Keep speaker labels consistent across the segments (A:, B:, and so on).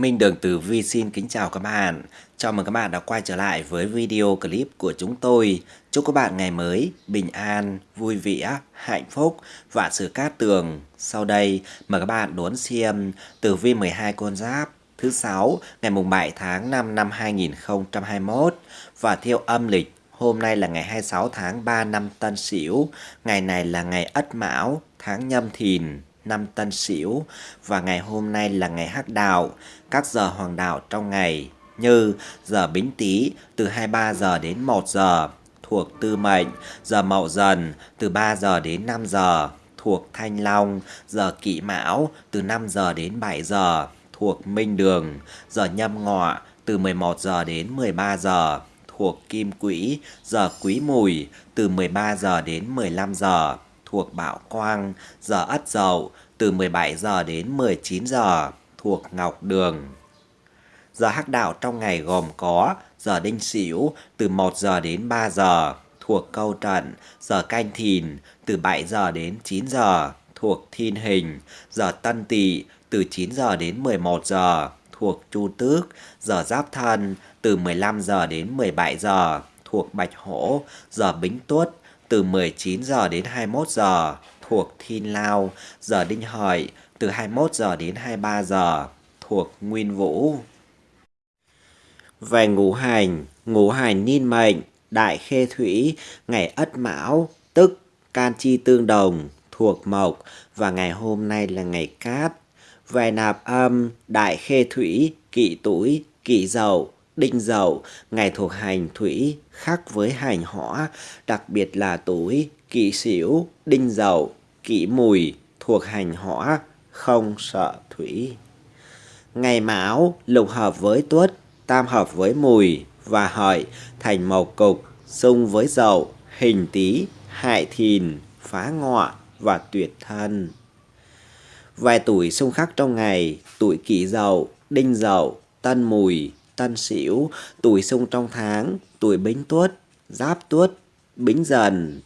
A: Minh Đường Tử Vi xin kính chào các bạn. Chào mừng các bạn đã quay trở lại với video clip của chúng tôi. Chúc các bạn ngày mới bình an, vui vẻ, hạnh phúc và sự cát tường. Sau đây mời các bạn đón xem Tử Vi 12 con giáp thứ 6 ngày mùng 7 tháng 5 năm 2021 và theo âm lịch Hôm nay là ngày 26 tháng 3 năm Tân Sửu, ngày này là ngày Ất Mão, tháng Nhâm Thìn, năm Tân Sửu và ngày hôm nay là ngày Hắc Đạo. Các giờ hoàng đạo trong ngày như giờ Bính Tý từ 23 giờ đến 1 giờ thuộc Tư Mệnh, giờ Mậu Dần từ 3 giờ đến 5 giờ thuộc Thanh Long, giờ Kỷ Mão từ 5 giờ đến 7 giờ thuộc Minh Đường, giờ Nhâm Ngọ từ 11 giờ đến 13 giờ thuộc Kim Quỹ, giờ Quý Mùi từ 13 giờ đến 15 giờ thuộc Bảo Quang, giờ Ất Dậu từ 17 giờ đến 19 giờ thuộc Ngọc Đường. Giờ hắc đạo trong ngày gồm có giờ đinh sửu từ 1 giờ đến 3 giờ thuộc câu trận, giờ canh thìn từ 7 giờ đến 9 giờ thuộc thiên hình, giờ tân tỵ từ 9 giờ đến 11 giờ thuộc chu tước, giờ giáp thân từ 15 giờ đến 17 giờ thuộc bạch hổ, giờ bính tuất từ 19 giờ đến 21 giờ thuộc Thiên Lao, giờ Đinh Hợi từ 21 giờ đến 23 giờ thuộc Nguyên Vũ. Về ngũ hành, ngũ hành niên mệnh, đại khê thủy, ngày Ất Mão, tức can chi tương đồng, thuộc mộc và ngày hôm nay là ngày cát. Về nạp âm, đại khê thủy, kỵ tuổi, kỵ dậu, đinh dậu, ngày thuộc hành thủy khác với hành hỏa, đặc biệt là tuổi kỷ sửu, đinh dậu, kỷ mùi thuộc hành hỏa, không sợ thủy. Ngày mão lục hợp với tuất, tam hợp với mùi và hợi thành mộc cục, xung với dậu, hình tý, hại thìn, phá ngọ và tuyệt thân. Vài tuổi xung khắc trong ngày, tuổi kỷ dậu, đinh dậu, tân mùi, tân sửu, tuổi xung trong tháng, tuổi bính tuất, giáp tuất, bính dần.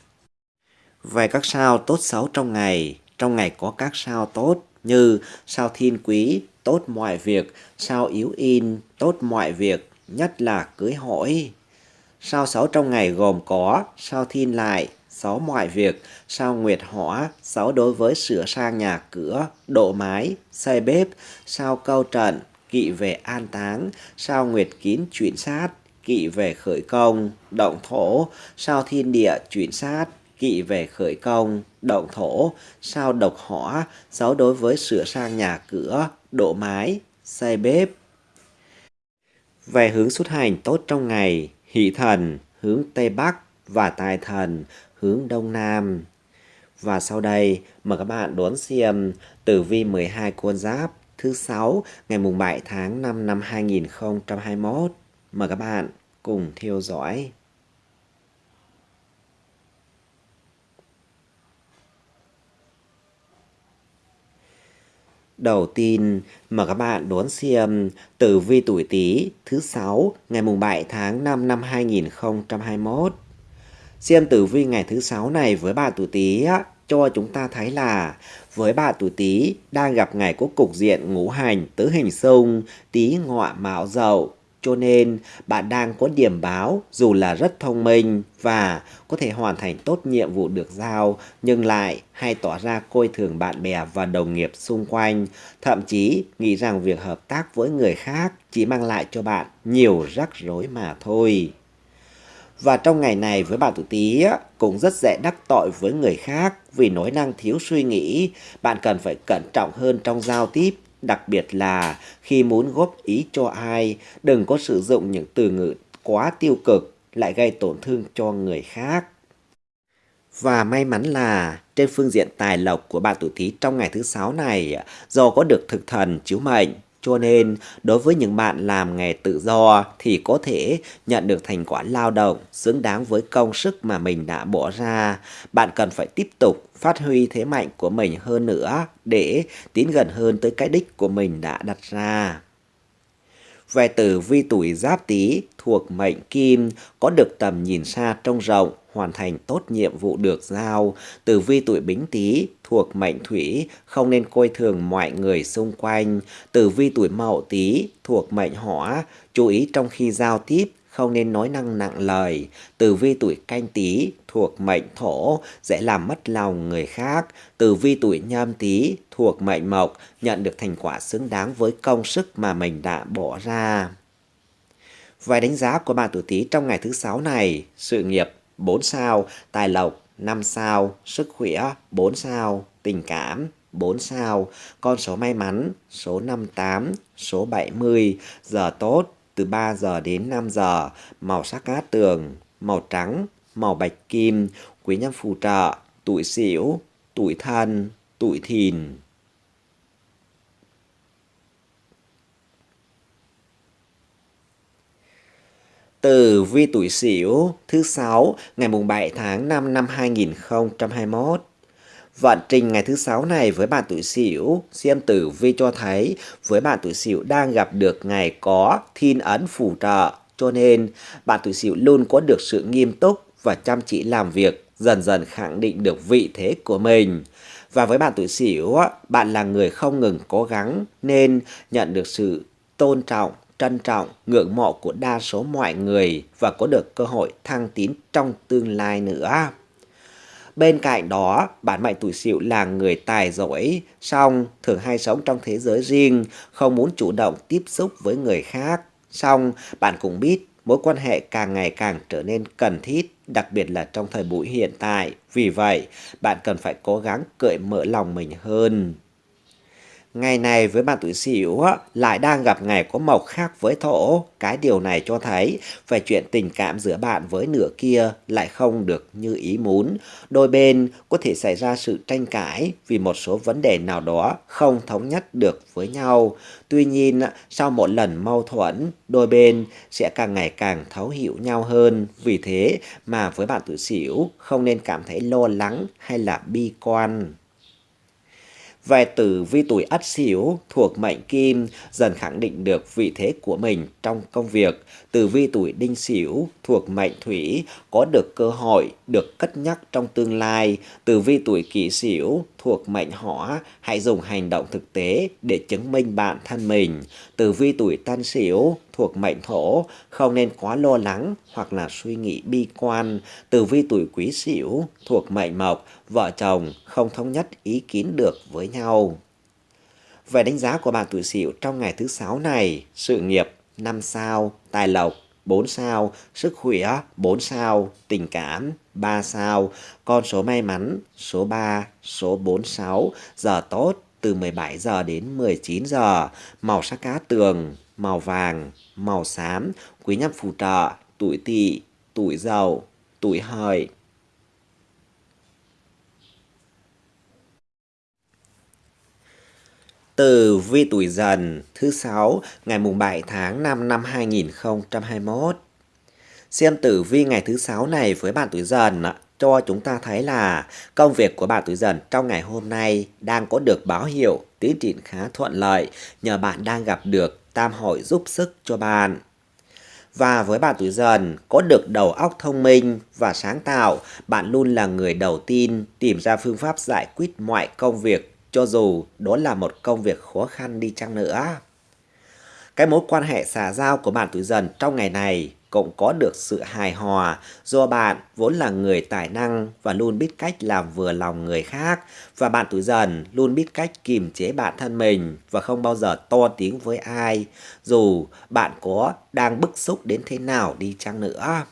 A: Về các sao tốt xấu trong ngày, trong ngày có các sao tốt như sao thiên quý, tốt mọi việc, sao yếu in, tốt mọi việc, nhất là cưới hỏi. Sao xấu trong ngày gồm có sao thiên lại, xấu mọi việc, sao nguyệt hỏa, xấu đối với sửa sang nhà cửa, độ mái, xây bếp, sao câu trận, kỵ về an táng, sao nguyệt kín chuyển sát, kỵ về khởi công, động thổ, sao thiên địa chuyển sát, kỵ về khởi công, động thổ, sao độc hỏa, giáo đối với sửa sang nhà cửa, độ mái, xây bếp. Về hướng xuất hành tốt trong ngày, hỷ thần, hướng Tây Bắc và tài thần, hướng Đông Nam. Và sau đây, mời các bạn đón xem tử vi 12 con giáp thứ 6 ngày mùng 7 tháng 5 năm 2021. Mời các bạn cùng theo dõi. Đầu tiên, mà các bạn đón xem tử vi tuổi Tý thứ sáu ngày mùng 7 tháng 5 năm 2021. Xem tử vi ngày thứ sáu này với bạn tuổi Tý cho chúng ta thấy là với bạn tuổi Tý đang gặp ngày có cục diện ngũ hành tứ hình xung Tý ngọ mão dậu cho nên bạn đang có điểm báo dù là rất thông minh và có thể hoàn thành tốt nhiệm vụ được giao nhưng lại hay tỏ ra coi thường bạn bè và đồng nghiệp xung quanh, thậm chí nghĩ rằng việc hợp tác với người khác chỉ mang lại cho bạn nhiều rắc rối mà thôi. Và trong ngày này với bạn tuổi Tý cũng rất dễ đắc tội với người khác vì nói năng thiếu suy nghĩ, bạn cần phải cẩn trọng hơn trong giao tiếp Đặc biệt là khi muốn góp ý cho ai, đừng có sử dụng những từ ngữ quá tiêu cực lại gây tổn thương cho người khác. Và may mắn là trên phương diện tài lộc của bạn tuổi Tý trong ngày thứ sáu này do có được thực thần chiếu mệnh cho nên, đối với những bạn làm nghề tự do thì có thể nhận được thành quả lao động xứng đáng với công sức mà mình đã bỏ ra. Bạn cần phải tiếp tục phát huy thế mạnh của mình hơn nữa để tiến gần hơn tới cái đích của mình đã đặt ra. Về tử vi tuổi giáp tý thuộc mệnh kim, có được tầm nhìn xa trông rộng, hoàn thành tốt nhiệm vụ được giao. Tử vi tuổi bính tý thuộc mệnh thủy, không nên coi thường mọi người xung quanh. Tử vi tuổi mậu tý thuộc mệnh hỏa, chú ý trong khi giao tiếp không nên nói năng nặng lời. Tử vi tuổi canh tí thuộc mệnh thổ, dễ làm mất lòng người khác. Tử vi tuổi nhâm tí thuộc mệnh mộc, nhận được thành quả xứng đáng với công sức mà mình đã bỏ ra. Vài đánh giá của bạn tuổi tí trong ngày thứ sáu này, sự nghiệp 4 sao, tài lộc 5 sao, sức khỏe 4 sao, tình cảm 4 sao, con số may mắn số 58, số 70, giờ tốt từ 3 giờ đến 5 giờ, màu sắc cát tường, màu trắng, màu bạch kim, quý nhân phù trợ, tuổi xỉu, tuổi thân, tuổi thìn. Từ vi tuổi Sửu thứ sáu ngày mùng 7 tháng 5 năm 2021. Vận trình ngày thứ sáu này với bạn tuổi Sửu, xem tử vi cho thấy với bạn tuổi Sửu đang gặp được ngày có thiên ấn phù trợ, cho nên bạn tuổi Sửu luôn có được sự nghiêm túc và chăm chỉ làm việc, dần dần khẳng định được vị thế của mình. Và với bạn tuổi Sửu, bạn là người không ngừng cố gắng nên nhận được sự tôn trọng trân trọng, ngưỡng mộ của đa số mọi người và có được cơ hội thăng tiến trong tương lai nữa. Bên cạnh đó, bản mệnh tuổi sửu là người tài giỏi, song thường hay sống trong thế giới riêng, không muốn chủ động tiếp xúc với người khác. Song, bạn cũng biết mối quan hệ càng ngày càng trở nên cần thiết, đặc biệt là trong thời buổi hiện tại. Vì vậy, bạn cần phải cố gắng cởi mở lòng mình hơn. Ngày này với bạn tuổi Sửu lại đang gặp ngày có mộc khác với thổ. Cái điều này cho thấy về chuyện tình cảm giữa bạn với nửa kia lại không được như ý muốn. Đôi bên có thể xảy ra sự tranh cãi vì một số vấn đề nào đó không thống nhất được với nhau. Tuy nhiên, sau một lần mâu thuẫn, đôi bên sẽ càng ngày càng thấu hiểu nhau hơn. Vì thế mà với bạn tuổi Sửu không nên cảm thấy lo lắng hay là bi quan về tử vi tuổi Ất Sửu thuộc mệnh Kim dần khẳng định được vị thế của mình trong công việc. Tử vi tuổi Đinh Sửu thuộc mệnh Thủy có được cơ hội được cất nhắc trong tương lai. Tử vi tuổi Kỷ Sửu thuộc mệnh Hỏa hãy dùng hành động thực tế để chứng minh bản thân mình. Tử vi tuổi Tân Sửu thuộc mệnh Thổ không nên quá lo lắng hoặc là suy nghĩ bi quan. Tử vi tuổi Quý Sửu thuộc mệnh Mộc vợ chồng không thống nhất ý kiến được với nhau. Về đánh giá của bạn tuổi Sửu trong ngày thứ sáu này, sự nghiệp 5 sao, tài lộc 4 sao, sức khỏe 4 sao, tình cảm 3 sao, con số may mắn số 3, số 46, giờ tốt từ 17 giờ đến 19 giờ, màu sắc cá tường, màu vàng, màu xám, quý nhân phù trợ, tuổi tỵ, tuổi dậu, tuổi hợi. Tử vi tuổi dần thứ sáu ngày mùng 7 tháng 5 năm 2021. Xem tử vi ngày thứ sáu này với bạn tuổi dần cho chúng ta thấy là công việc của bạn tuổi dần trong ngày hôm nay đang có được báo hiệu tiến triển khá thuận lợi nhờ bạn đang gặp được tam hội giúp sức cho bạn. Và với bạn tuổi dần, có được đầu óc thông minh và sáng tạo, bạn luôn là người đầu tiên tìm ra phương pháp giải quyết mọi công việc cho dù đó là một công việc khó khăn đi chăng nữa. Cái mối quan hệ xã giao của bạn tuổi dần trong ngày này cũng có được sự hài hòa do bạn vốn là người tài năng và luôn biết cách làm vừa lòng người khác, và bạn tuổi dần luôn biết cách kiềm chế bản thân mình và không bao giờ to tiếng với ai, dù bạn có đang bức xúc đến thế nào đi chăng nữa.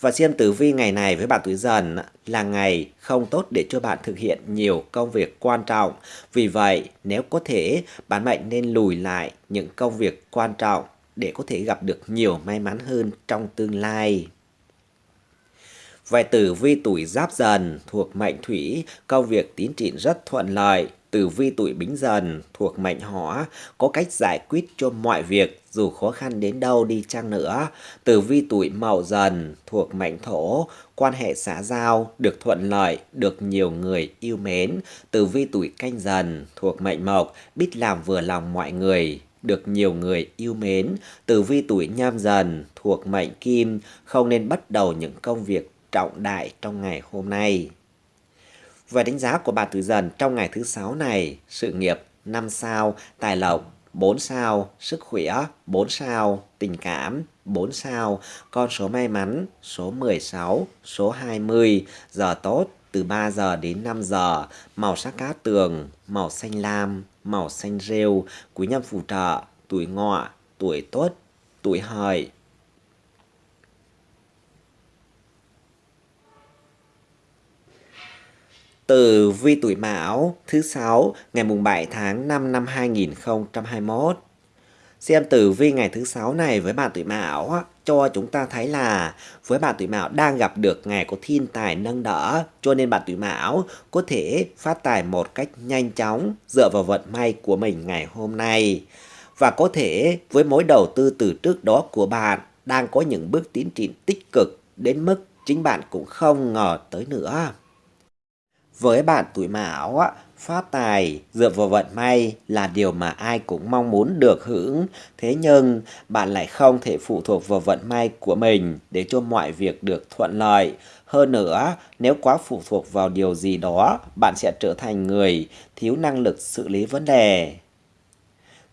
A: Và xem tử vi ngày này với bạn tuổi dần là ngày không tốt để cho bạn thực hiện nhiều công việc quan trọng. Vì vậy, nếu có thể, bạn mệnh nên lùi lại những công việc quan trọng để có thể gặp được nhiều may mắn hơn trong tương lai. Về tử vi tuổi giáp dần thuộc mệnh thủy, công việc tiến triển rất thuận lợi. Tử vi tuổi bính dần thuộc mệnh hỏa, có cách giải quyết cho mọi việc dù khó khăn đến đâu đi chăng nữa. Tử vi tuổi mậu dần thuộc mệnh thổ, quan hệ xã giao được thuận lợi, được nhiều người yêu mến. Tử vi tuổi canh dần thuộc mệnh mộc, biết làm vừa lòng mọi người được nhiều người yêu mến, tử vi tuổi nhâm dần thuộc mệnh kim, không nên bắt đầu những công việc trọng đại trong ngày hôm nay. Về đánh giá của bà Tử Dần trong ngày thứ sáu này, sự nghiệp 5 sao, tài lộc 4 sao, sức khỏe 4 sao, tình cảm 4 sao, con số may mắn số 16, số 20, giờ tốt từ 3 giờ đến 5 giờ, màu sắc cá tường, màu xanh lam, màu xanh rêu, quý nhân phù trợ, tuổi ngọ, tuổi tốt, tuổi hợi. Từ vi tuổi Mão, thứ sáu, ngày mùng 7 tháng 5 năm 2021. Xem tử vi ngày thứ sáu này với bạn tuổi Mão cho chúng ta thấy là với bạn tuổi Mão đang gặp được ngày có thiên tài nâng đỡ, cho nên bạn tuổi Mão có thể phát tài một cách nhanh chóng dựa vào vận may của mình ngày hôm nay. Và có thể với mối đầu tư từ trước đó của bạn đang có những bước tiến triển tích cực đến mức chính bạn cũng không ngờ tới nữa. Với bạn tuổi Mão, phát tài dựa vào vận may là điều mà ai cũng mong muốn được hưởng. Thế nhưng bạn lại không thể phụ thuộc vào vận may của mình để cho mọi việc được thuận lợi. Hơn nữa, nếu quá phụ thuộc vào điều gì đó, bạn sẽ trở thành người thiếu năng lực xử lý vấn đề.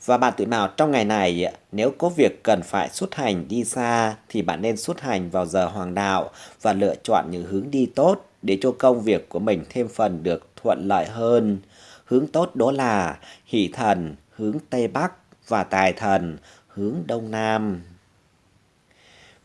A: Và bạn tuổi Mão trong ngày này, nếu có việc cần phải xuất hành đi xa thì bạn nên xuất hành vào giờ hoàng đạo và lựa chọn những hướng đi tốt để cho công việc của mình thêm phần được thuận lợi hơn. Hướng tốt đó là hỷ thần, hướng Tây Bắc và tài thần, hướng Đông Nam.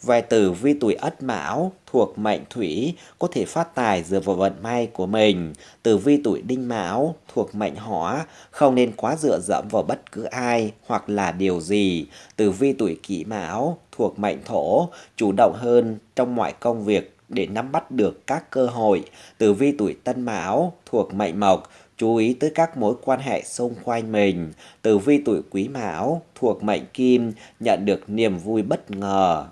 A: Vài tử vi tuổi ất mão thuộc mệnh thủy có thể phát tài dựa vào vận may của mình. Tử vi tuổi đinh mão thuộc mệnh hỏa không nên quá dựa dẫm vào bất cứ ai hoặc là điều gì. Tử vi tuổi kỷ mão thuộc mệnh thổ chủ động hơn trong mọi công việc để nắm bắt được các cơ hội. Tử vi tuổi Tân Mão thuộc mệnh Mộc, chú ý tới các mối quan hệ xung quanh mình. Tử vi tuổi Quý Mão thuộc mệnh Kim, nhận được niềm vui bất ngờ.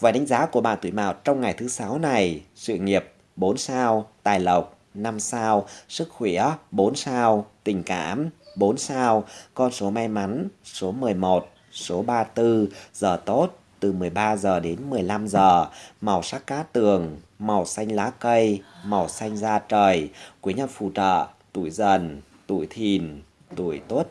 A: Và đánh giá của bạn tuổi Mão trong ngày thứ sáu này, sự nghiệp 4 sao, tài lộc 5 sao, sức khỏe 4 sao, tình cảm 4 sao, con số may mắn số 11, số 34, giờ tốt từ 13 giờ đến 15 giờ, màu sắc cá tường, màu xanh lá cây, màu xanh da trời, quý nhân phù trợ, tuổi dần, tuổi thìn, tuổi tốt.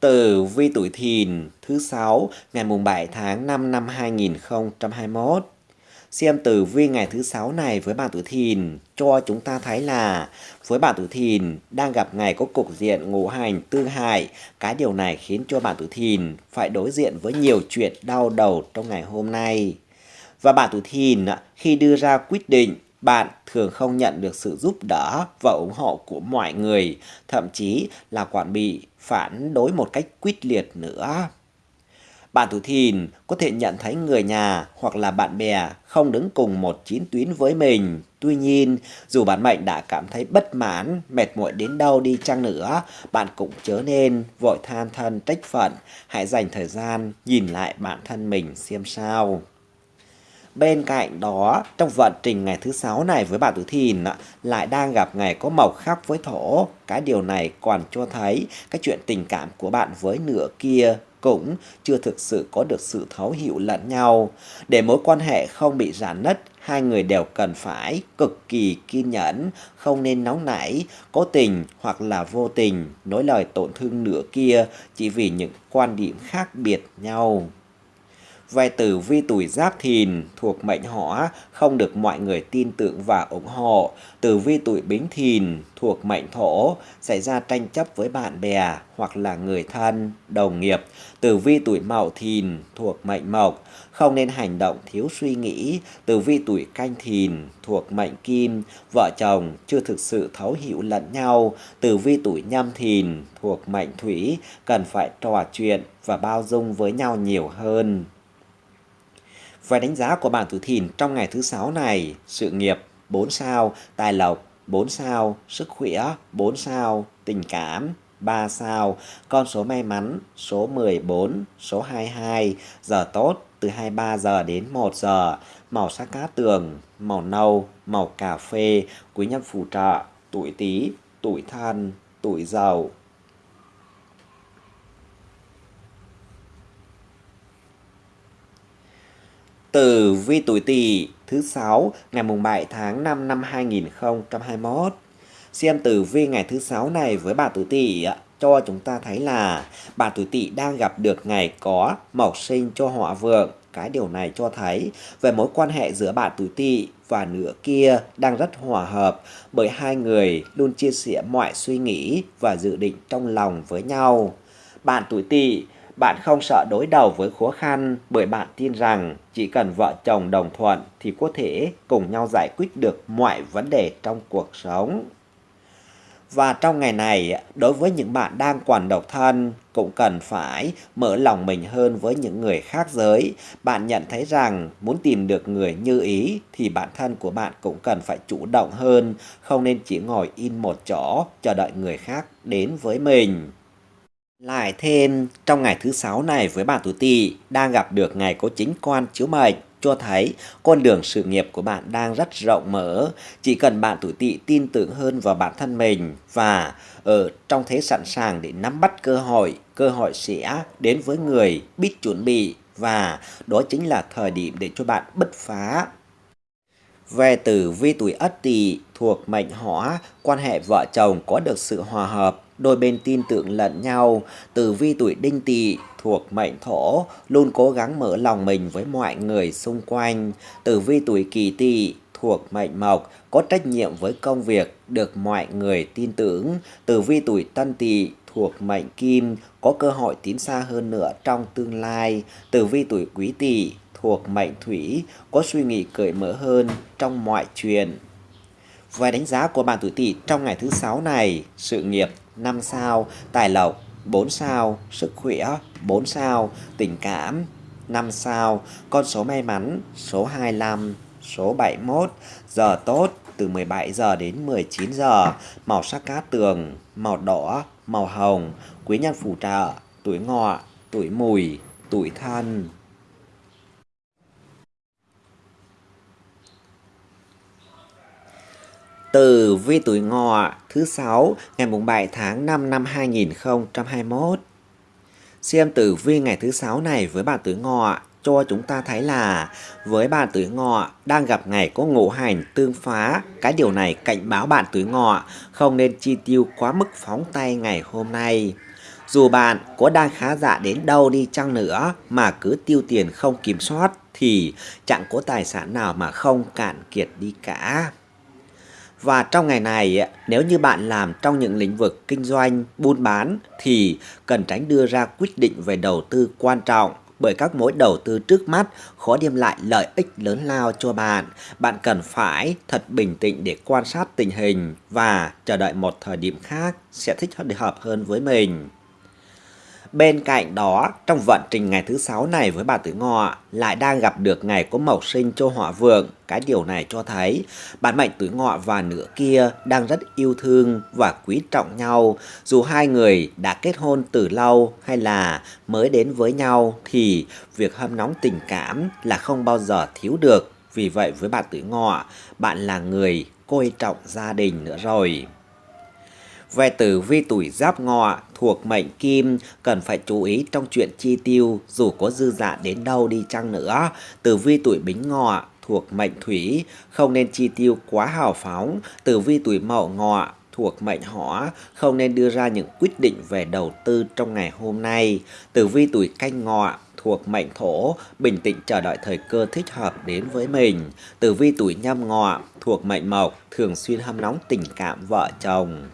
A: Tử vi tuổi thìn thứ sáu ngày mùng 7 tháng 5 năm 2021 xem tử vi ngày thứ sáu này với bạn tuổi thìn cho chúng ta thấy là với bạn tuổi thìn đang gặp ngày có cục diện ngũ hành tương hại. Cái điều này khiến cho bạn tuổi thìn phải đối diện với nhiều chuyện đau đầu trong ngày hôm nay. Và bạn tuổi thìn khi đưa ra quyết định bạn thường không nhận được sự giúp đỡ và ủng hộ của mọi người, thậm chí là quản bị phản đối một cách quyết liệt nữa. Bạn tuổi thìn có thể nhận thấy người nhà hoặc là bạn bè không đứng cùng một chín tuyến với mình. Tuy nhiên, dù bản mệnh đã cảm thấy bất mãn, mệt mỏi đến đâu đi chăng nữa, bạn cũng chớ nên vội than thân trách phận. Hãy dành thời gian nhìn lại bản thân mình xem sao. Bên cạnh đó, trong vận trình ngày thứ sáu này với bạn tuổi thìn lại đang gặp ngày có mộc khắc với thổ. Cái điều này còn cho thấy cái chuyện tình cảm của bạn với nửa kia cũng chưa thực sự có được sự thấu hiểu lẫn nhau. Để mối quan hệ không bị rạn nứt, hai người đều cần phải cực kỳ kiên nhẫn, không nên nóng nảy, cố tình hoặc là vô tình nói lời tổn thương nửa kia chỉ vì những quan điểm khác biệt nhau. Về tử vi tuổi giáp thìn thuộc mệnh hỏa không được mọi người tin tưởng và ủng hộ. Tử vi tuổi bính thìn thuộc mệnh thổ xảy ra tranh chấp với bạn bè hoặc là người thân, đồng nghiệp. Tử vi tuổi mậu thìn thuộc mệnh mộc không nên hành động thiếu suy nghĩ. Tử vi tuổi canh thìn thuộc mệnh kim, vợ chồng chưa thực sự thấu hiểu lẫn nhau. Tử vi tuổi nhâm thìn thuộc mệnh thủy cần phải trò chuyện và bao dung với nhau nhiều hơn. Về đánh giá của bạn tuổi thìn trong ngày thứ sáu này, sự nghiệp 4 sao, tài lộc 4 sao, sức khỏe 4 sao, tình cảm 3 sao, con số may mắn số 14, số 22, giờ tốt từ 23 giờ đến 1 giờ, màu sắc cát tường, màu nâu, màu cà phê, quý nhân phù trợ, tuổi Tý, tuổi Thân, tuổi Dậu. Tử vi tuổi Tỵ thứ 6 ngày mùng 7 tháng 5 năm 2021. Xem tử vi ngày thứ sáu này với bà tuổi Tỵ cho chúng ta thấy là bà tuổi Tỵ đang gặp được ngày có mộc sinh cho họa vượng. Cái điều này cho thấy về mối quan hệ giữa bà tuổi Tỵ và nửa kia đang rất hòa hợp, bởi hai người luôn chia sẻ mọi suy nghĩ và dự định trong lòng với nhau. Bạn tuổi Tỵ bạn không sợ đối đầu với khó khăn, bởi bạn tin rằng chỉ cần vợ chồng đồng thuận thì có thể cùng nhau giải quyết được mọi vấn đề trong cuộc sống. Và trong ngày này, đối với những bạn đang còn độc thân, cũng cần phải mở lòng mình hơn với những người khác giới. Bạn nhận thấy rằng muốn tìm được người như ý thì bản thân của bạn cũng cần phải chủ động hơn, không nên chỉ ngồi in một chỗ chờ đợi người khác đến với mình. Lại thêm, trong ngày thứ sáu này với bạn tuổi tỵ đang gặp được ngày có chính quan chiếu mệnh cho thấy con đường sự nghiệp của bạn đang rất rộng mở. Chỉ cần bạn tuổi tỵ tin tưởng hơn vào bản thân mình và ở trong thế sẵn sàng để nắm bắt cơ hội, cơ hội sẽ đến với người biết chuẩn bị và đó chính là thời điểm để cho bạn bứt phá. Về tử vi tuổi Ất Tỵ thuộc mệnh Hỏa, quan hệ vợ chồng có được sự hòa hợp đôi bên tin tưởng lẫn nhau. Tử vi tuổi đinh tỵ thuộc mệnh thổ luôn cố gắng mở lòng mình với mọi người xung quanh. Tử vi tuổi kỷ tỵ thuộc mệnh mộc có trách nhiệm với công việc được mọi người tin tưởng. Tử vi tuổi tân tỵ thuộc mệnh kim có cơ hội tiến xa hơn nữa trong tương lai. Tử vi tuổi quý tỵ thuộc mệnh thủy có suy nghĩ cởi mở hơn trong mọi chuyện. Và đánh giá của bạn tuổi tỵ trong ngày thứ sáu này, sự nghiệp 5 sao, tài lộc 4 sao, sức khỏe 4 sao, tình cảm 5 sao, con số may mắn số 25, số 71, giờ tốt từ 17 giờ đến 19 giờ, màu sắc cát tường, màu đỏ, màu hồng, quý nhân phù trợ, tuổi ngọ, tuổi mùi, tuổi thân. Tử vi tuổi ngọ, thứ sáu, ngày mùng 7 tháng 5 năm 2021. Xem tử vi ngày thứ sáu này với bạn tuổi ngọ, cho chúng ta thấy là với bạn tuổi ngọ đang gặp ngày có ngũ hành tương phá. Cái điều này cảnh báo bạn tuổi ngọ không nên chi tiêu quá mức phóng tay ngày hôm nay. Dù bạn có đang khá giả đến đâu đi chăng nữa mà cứ tiêu tiền không kiểm soát thì chẳng có tài sản nào mà không cạn kiệt đi cả. Và trong ngày này, nếu như bạn làm trong những lĩnh vực kinh doanh, buôn bán thì cần tránh đưa ra quyết định về đầu tư quan trọng bởi các mối đầu tư trước mắt khó đem lại lợi ích lớn lao cho bạn. Bạn cần phải thật bình tĩnh để quan sát tình hình và chờ đợi một thời điểm khác sẽ thích hợp hơn với mình. Bên cạnh đó, trong vận trình ngày thứ sáu này với bà tử ngọ lại đang gặp được ngày có mộc sinh cho họa vượng. Cái điều này cho thấy bản mệnh tuổi ngọ và nửa kia đang rất yêu thương và quý trọng nhau. Dù hai người đã kết hôn từ lâu hay là mới đến với nhau thì việc hâm nóng tình cảm là không bao giờ thiếu được. Vì vậy với bạn tuổi ngọ, bạn là người coi trọng gia đình nữa rồi. Về tử vi tuổi giáp ngọ thuộc mệnh kim cần phải chú ý trong chuyện chi tiêu dù có dư dạ đến đâu đi chăng nữa. Tử vi tuổi bính ngọ thuộc mệnh thủy không nên chi tiêu quá hào phóng. Tử vi tuổi mậu ngọ thuộc mệnh hỏa không nên đưa ra những quyết định về đầu tư trong ngày hôm nay. Tử vi tuổi canh ngọ thuộc mệnh thổ, bình tĩnh chờ đợi thời cơ thích hợp đến với mình. Tử vi tuổi nhâm ngọ thuộc mệnh mộc, thường xuyên hâm nóng tình cảm vợ chồng.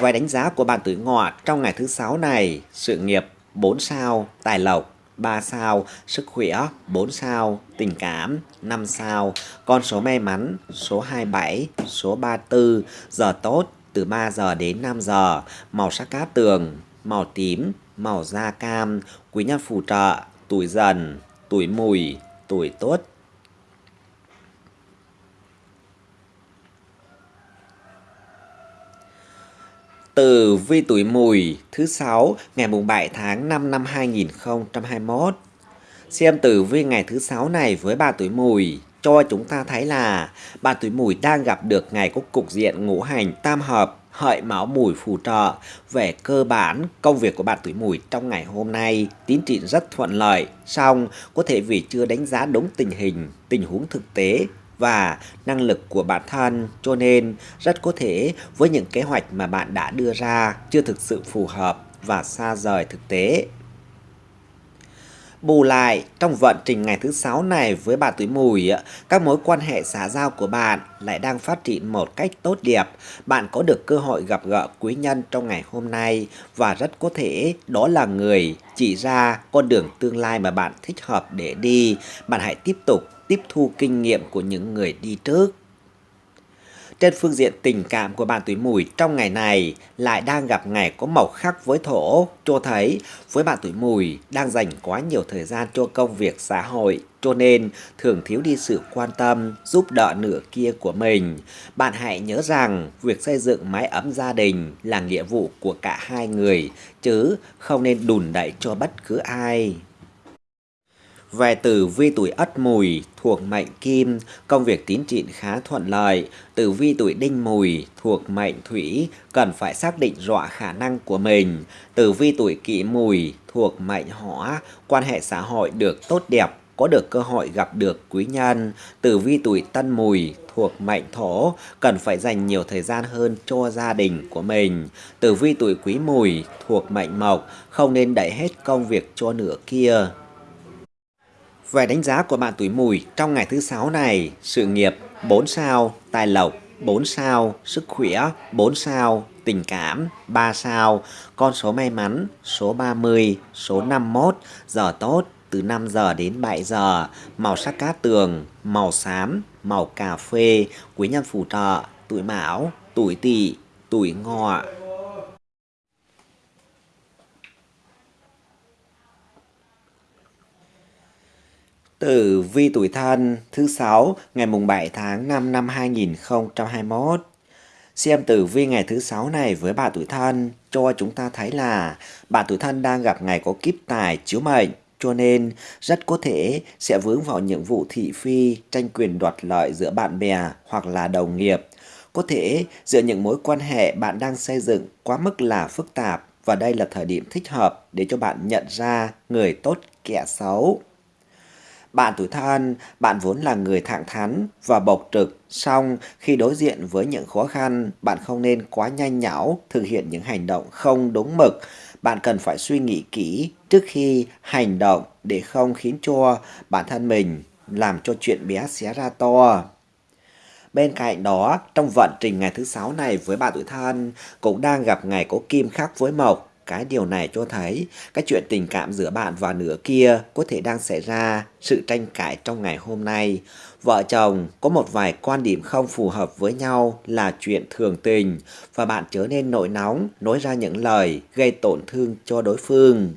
A: Vài đánh giá của bạn tuổi ngọ trong ngày thứ sáu này, sự nghiệp 4 sao, tài lộc 3 sao, sức khỏe 4 sao, tình cảm 5 sao, con số may mắn số 27, số 34, giờ tốt từ 3 giờ đến 5 giờ, màu sắc cát tường, màu tím, màu da cam, quý nhân phù trợ, tuổi dần, tuổi mùi, tuổi tốt, Từ vi tuổi mùi, thứ sáu, ngày mùng 7 tháng 5 năm 2021. Xem tử vi ngày thứ sáu này với bà tuổi mùi, cho chúng ta thấy là bạn tuổi mùi đang gặp được ngày có cục diện ngũ hành tam hợp, hợi máu mùi phù trợ về cơ bản công việc của bạn tuổi mùi trong ngày hôm nay tiến triển rất thuận lợi, song có thể vì chưa đánh giá đúng tình hình, tình huống thực tế và năng lực của bản thân. Cho nên, rất có thể với những kế hoạch mà bạn đã đưa ra chưa thực sự phù hợp và xa rời thực tế. Bù lại, trong vận trình ngày thứ sáu này với bà tuổi mùi, các mối quan hệ xã giao của bạn lại đang phát triển một cách tốt đẹp. Bạn có được cơ hội gặp gỡ quý nhân trong ngày hôm nay và rất có thể đó là người chỉ ra con đường tương lai mà bạn thích hợp để đi. Bạn hãy tiếp tục tiếp thu kinh nghiệm của những người đi trước. Trên phương diện tình cảm của bạn tuổi mùi trong ngày này lại đang gặp ngày có màu khắc với thổ, cho thấy với bạn tuổi mùi đang dành quá nhiều thời gian cho công việc xã hội, cho nên thường thiếu đi sự quan tâm, giúp đỡ nửa kia của mình. Bạn hãy nhớ rằng việc xây dựng mái ấm gia đình là nghĩa vụ của cả hai người, chứ không nên đùn đẩy cho bất cứ ai. Về tử vi tuổi Ất Mùi thuộc mệnh Kim, công việc tiến triển khá thuận lợi. Tử vi tuổi Đinh Mùi thuộc mệnh Thủy, cần phải xác định rõ khả năng của mình. Tử vi tuổi Kỷ Mùi thuộc mệnh Hỏa, quan hệ xã hội được tốt đẹp, có được cơ hội gặp được quý nhân. Tử vi tuổi Tân Mùi thuộc mệnh Thổ, cần phải dành nhiều thời gian hơn cho gia đình của mình. Tử vi tuổi Quý Mùi thuộc mệnh Mộc, không nên đẩy hết công việc cho nửa kia. Về đánh giá của bạn tuổi mùi trong ngày thứ sáu này, sự nghiệp 4 sao, tài lộc 4 sao, sức khỏe 4 sao, tình cảm 3 sao, con số may mắn số 30, số 51, giờ tốt từ 5 giờ đến 7 giờ, màu sắc cát tường, màu xám, màu cà phê, quý nhân phù trợ, tuổi mão, tuổi tỵ, tuổi ngọ. Tử vi tuổi thân thứ sáu ngày mùng 7 tháng 5 năm 2021. Xem tử vi ngày thứ sáu này với bà tuổi thân cho chúng ta thấy là bà tuổi thân đang gặp ngày có kiếp tài chiếu mệnh cho nên rất có thể sẽ vướng vào những vụ thị phi, tranh quyền đoạt lợi giữa bạn bè hoặc là đồng nghiệp. Có thể giữa những mối quan hệ bạn đang xây dựng quá mức là phức tạp và đây là thời điểm thích hợp để cho bạn nhận ra người tốt kẻ xấu. Bạn tuổi thân, bạn vốn là người thẳng thắn và bộc trực, song khi đối diện với những khó khăn, bạn không nên quá nhanh nhảu thực hiện những hành động không đúng mực. Bạn cần phải suy nghĩ kỹ trước khi hành động để không khiến cho bản thân mình làm cho chuyện bé xé ra to. Bên cạnh đó, trong vận trình ngày thứ sáu này với bạn tuổi thân cũng đang gặp ngày có kim khắc với mộc cái điều này cho thấy cái chuyện tình cảm giữa bạn và nửa kia có thể đang xảy ra sự tranh cãi trong ngày hôm nay. Vợ chồng có một vài quan điểm không phù hợp với nhau là chuyện thường tình và bạn trở nên nổi nóng, nói ra những lời gây tổn thương cho đối phương.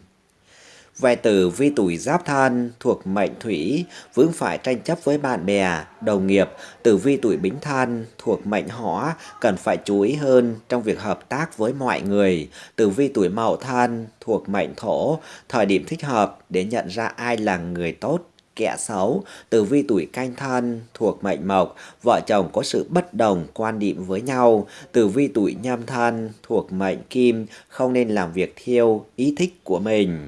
A: Vài tử vi tuổi giáp thân thuộc mệnh thủy, vướng phải tranh chấp với bạn bè, đồng nghiệp, tử vi tuổi bính thân thuộc mệnh hỏa, cần phải chú ý hơn trong việc hợp tác với mọi người. Tử vi tuổi mậu thân thuộc mệnh thổ, thời điểm thích hợp để nhận ra ai là người tốt, kẻ xấu, tử vi tuổi canh thân thuộc mệnh mộc, vợ chồng có sự bất đồng quan điểm với nhau, tử vi tuổi nhâm thân thuộc mệnh kim, không nên làm việc theo ý thích của mình.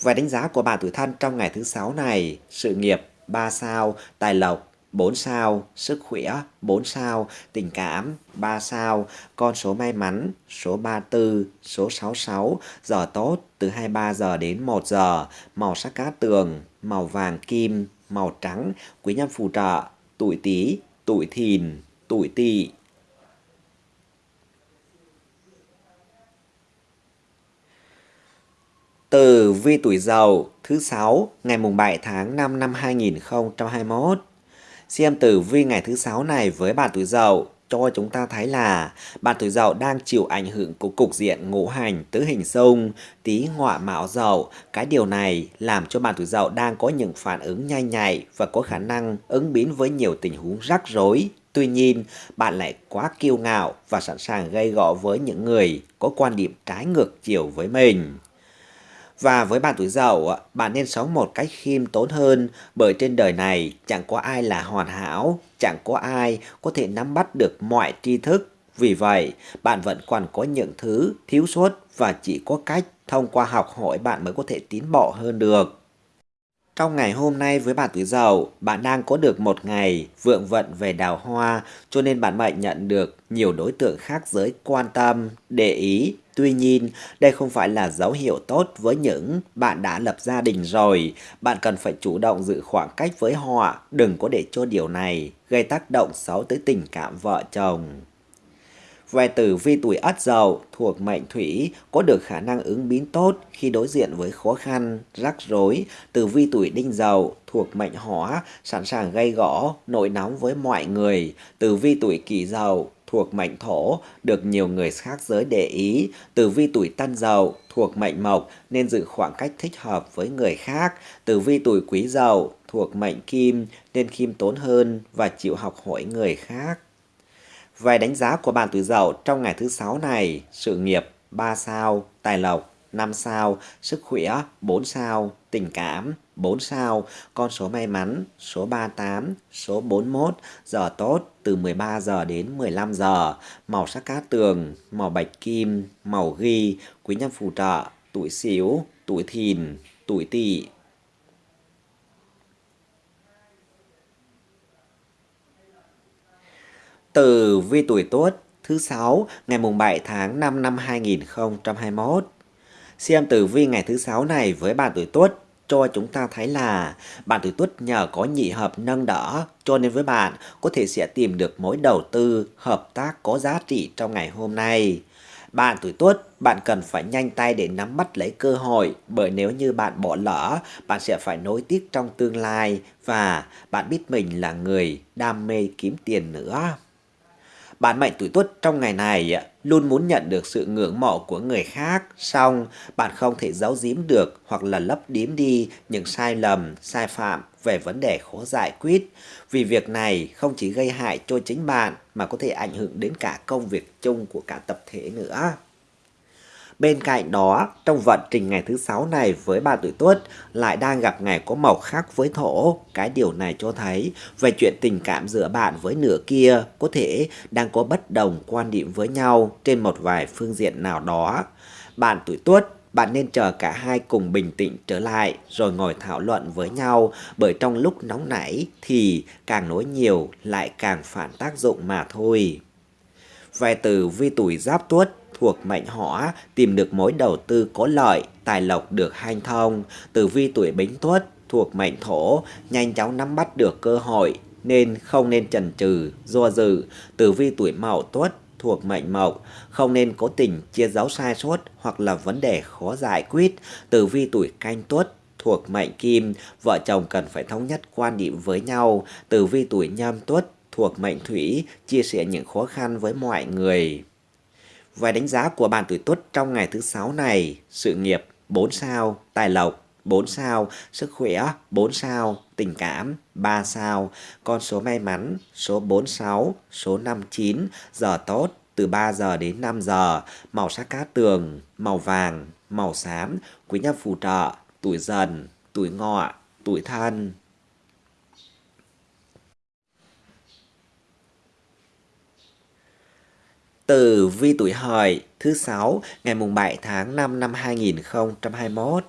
A: Và đánh giá của bà tuổi thân trong ngày thứ sáu này, sự nghiệp 3 sao, tài lộc 4 sao, sức khỏe 4 sao, tình cảm 3 sao, con số may mắn số 34, số 66, giờ tốt từ 23 giờ đến 1 giờ, màu sắc cá tường, màu vàng kim, màu trắng, quý nhân phù trợ, tuổi tí, tuổi thìn, tuổi tỵ. Tử vi tuổi Dậu thứ sáu ngày mùng 7 tháng 5 năm 2021. Xem tử vi ngày thứ sáu này với bạn tuổi Dậu cho chúng ta thấy là bạn tuổi Dậu đang chịu ảnh hưởng của cục diện ngũ hành tứ hình xung, tí ngọ mão Dậu. Cái điều này làm cho bạn tuổi Dậu đang có những phản ứng nhanh nhạy và có khả năng ứng biến với nhiều tình huống rắc rối. Tuy nhiên, bạn lại quá kiêu ngạo và sẵn sàng gây gọ với những người có quan điểm trái ngược chiều với mình. Và với bạn tuổi dậu, bạn nên sống một cách khiêm tốn hơn bởi trên đời này chẳng có ai là hoàn hảo, chẳng có ai có thể nắm bắt được mọi tri thức. Vì vậy, bạn vẫn còn có những thứ thiếu sót và chỉ có cách thông qua học hỏi bạn mới có thể tiến bộ hơn được. Trong ngày hôm nay với bạn tuổi dậu, bạn đang có được một ngày vượng vận về đào hoa, cho nên bạn mệnh nhận được nhiều đối tượng khác giới quan tâm, để ý. Tuy nhiên, đây không phải là dấu hiệu tốt với những bạn đã lập gia đình rồi. Bạn cần phải chủ động giữ khoảng cách với họ, đừng có để cho điều này gây tác động xấu tới tình cảm vợ chồng. Về tử vi tuổi ất dậu thuộc mệnh thủy có được khả năng ứng biến tốt khi đối diện với khó khăn, rắc rối. Tử vi tuổi đinh dậu thuộc mệnh hỏa sẵn sàng gây gõ, nổi nóng với mọi người. Tử vi tuổi kỷ dậu thuộc mệnh thổ được nhiều người khác giới để ý. Tử vi tuổi tân dậu thuộc mệnh mộc nên giữ khoảng cách thích hợp với người khác. Tử vi tuổi quý dậu thuộc mệnh kim nên khiêm tốn hơn và chịu học hỏi người khác. Về đánh giá của bạn tuổi dậu trong ngày thứ sáu này, sự nghiệp 3 sao, tài lộc 5 sao, sức khỏe 4 sao, tình cảm 4 sao, con số may mắn số 38, số 41, giờ tốt từ 13 giờ đến 15 giờ, màu sắc cát tường, màu bạch kim, màu ghi, quý nhân phù trợ, tuổi xíu, tuổi thìn, tuổi tỵ, Từ vi tuổi tốt thứ sáu ngày mùng 7 tháng 5 năm 2021. Xem tử vi ngày thứ sáu này với bạn tuổi tốt cho chúng ta thấy là bạn tuổi Tuất nhờ có nhị hợp nâng đỡ cho nên với bạn có thể sẽ tìm được mối đầu tư hợp tác có giá trị trong ngày hôm nay. Bạn tuổi Tuất, bạn cần phải nhanh tay để nắm bắt lấy cơ hội bởi nếu như bạn bỏ lỡ, bạn sẽ phải nối tiếc trong tương lai và bạn biết mình là người đam mê kiếm tiền nữa. Bạn mệnh tuổi tuất trong ngày này luôn muốn nhận được sự ngưỡng mộ của người khác, song bạn không thể giấu giếm được hoặc là lấp điếm đi những sai lầm, sai phạm về vấn đề khó giải quyết. Vì việc này không chỉ gây hại cho chính bạn mà có thể ảnh hưởng đến cả công việc chung của cả tập thể nữa. Bên cạnh đó, trong vận trình ngày thứ sáu này với ba tuổi tuất lại đang gặp ngày có màu khác với thổ. Cái điều này cho thấy về chuyện tình cảm giữa bạn với nửa kia có thể đang có bất đồng quan điểm với nhau trên một vài phương diện nào đó. Bạn tuổi tuất bạn nên chờ cả hai cùng bình tĩnh trở lại rồi ngồi thảo luận với nhau bởi trong lúc nóng nảy thì càng nói nhiều lại càng phản tác dụng mà thôi. Về từ vi tuổi giáp tuất thuộc mệnh hỏa tìm được mối đầu tư có lợi, tài lộc được hanh thông, tử vi tuổi bính tuất thuộc mệnh thổ, nhanh chóng nắm bắt được cơ hội nên không nên chần chừ, do dự, tử vi tuổi mậu tuất thuộc mệnh mộc, không nên cố tình chia giấu sai sót hoặc là vấn đề khó giải quyết, tử vi tuổi canh tuất thuộc mệnh kim, vợ chồng cần phải thống nhất quan điểm với nhau, tử vi tuổi nhâm tuất thuộc mệnh thủy, chia sẻ những khó khăn với mọi người. Vài đánh giá của bạn tuổi tuất trong ngày thứ sáu này, sự nghiệp 4 sao, tài lộc 4 sao, sức khỏe 4 sao, tình cảm 3 sao, con số may mắn số 46, số 59, giờ tốt từ 3 giờ đến 5 giờ, màu sắc cát tường, màu vàng, màu xám, quý nhân phù trợ, tuổi dần, tuổi ngọ, tuổi thân. Từ vi tuổi hợi, thứ sáu, ngày mùng 7 tháng 5 năm 2021.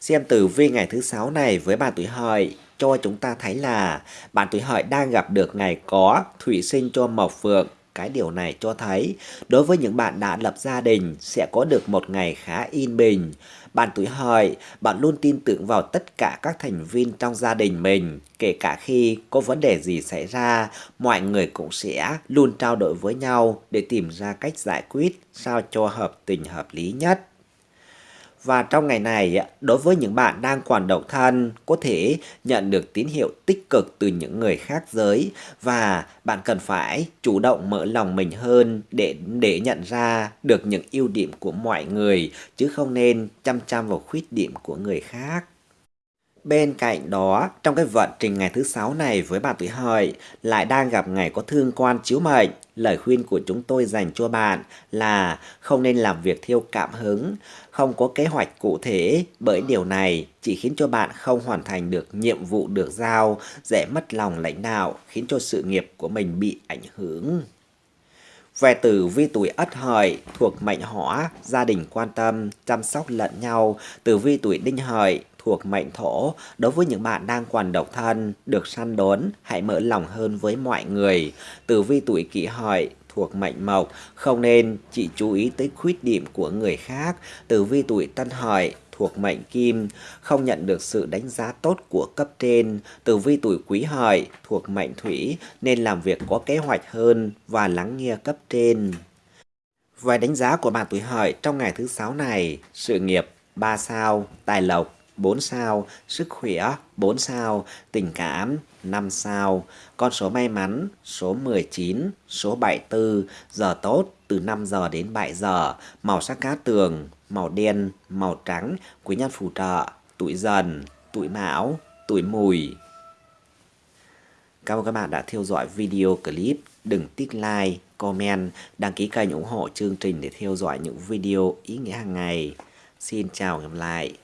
A: Xem tử vi ngày thứ sáu này với bạn tuổi hợi, cho chúng ta thấy là bạn tuổi hợi đang gặp được ngày có thủy sinh cho mộc phượng Cái điều này cho thấy, đối với những bạn đã lập gia đình sẽ có được một ngày khá yên bình. Bạn tuổi hợi, bạn luôn tin tưởng vào tất cả các thành viên trong gia đình mình, kể cả khi có vấn đề gì xảy ra, mọi người cũng sẽ luôn trao đổi với nhau để tìm ra cách giải quyết sao cho hợp tình hợp lý nhất. Và trong ngày này, đối với những bạn đang còn độc thân, có thể nhận được tín hiệu tích cực từ những người khác giới và bạn cần phải chủ động mở lòng mình hơn để để nhận ra được những ưu điểm của mọi người chứ không nên chăm chăm vào khuyết điểm của người khác. Bên cạnh đó, trong cái vận trình ngày thứ sáu này với bạn tuổi hợi lại đang gặp ngày có thương quan chiếu mệnh. Lời khuyên của chúng tôi dành cho bạn là không nên làm việc theo cảm hứng, không có kế hoạch cụ thể bởi điều này chỉ khiến cho bạn không hoàn thành được nhiệm vụ được giao, dễ mất lòng lãnh đạo, khiến cho sự nghiệp của mình bị ảnh hưởng. Về tử vi tuổi ất hợi thuộc mệnh hỏa, gia đình quan tâm, chăm sóc lẫn nhau. Tử vi tuổi đinh hợi thuộc mệnh thổ, đối với những bạn đang còn độc thân, được săn đón, hãy mở lòng hơn với mọi người. Tử vi tuổi kỷ hợi thuộc mệnh mộc, không nên chỉ chú ý tới khuyết điểm của người khác. Tử vi tuổi tân hợi thuộc mệnh kim, không nhận được sự đánh giá tốt của cấp trên. Tử vi tuổi quý hợi thuộc mệnh thủy nên làm việc có kế hoạch hơn và lắng nghe cấp trên. Vài đánh giá của bạn tuổi hợi trong ngày thứ sáu này, sự nghiệp 3 sao, tài lộc 4 sao, sức khỏe 4 sao, tình cảm 5 sao, con số may mắn số 19, số 74, giờ tốt từ 5 giờ đến 7 giờ, màu sắc cát tường, màu đen, màu trắng, quý nhân phù trợ, tuổi dần, tuổi mão, tuổi mùi. Cảm ơn các bạn đã theo dõi video clip. Đừng tích like, comment, đăng ký kênh ủng hộ chương trình để theo dõi những video ý nghĩa hàng ngày. Xin chào và hẹn gặp lại.